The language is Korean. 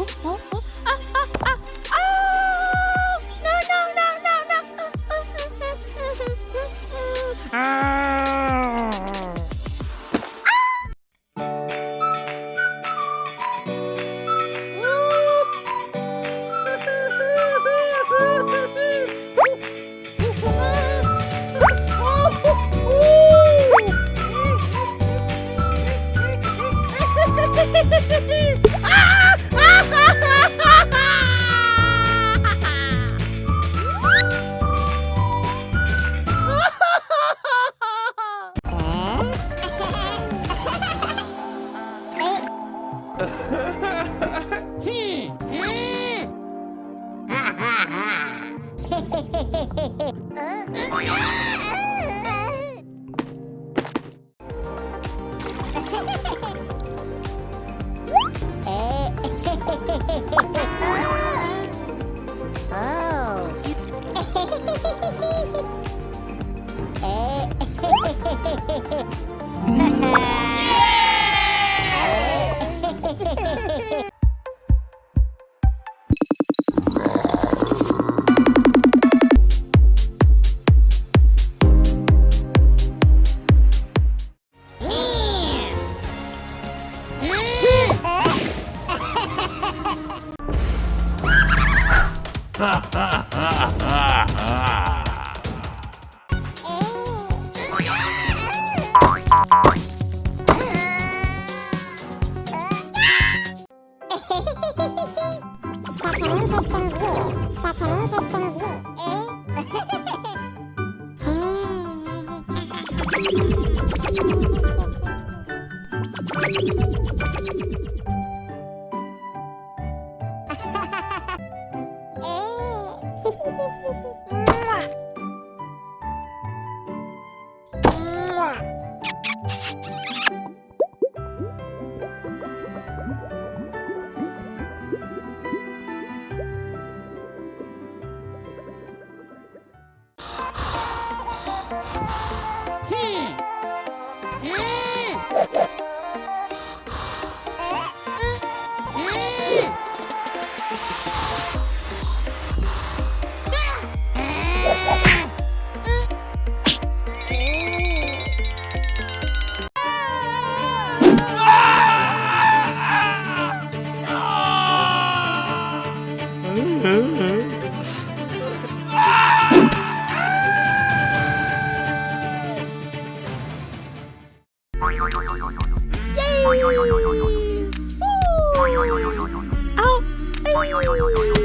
어? 어? 어? Oh. Such an i Thank e interesting you. Yay! Woo! Oh!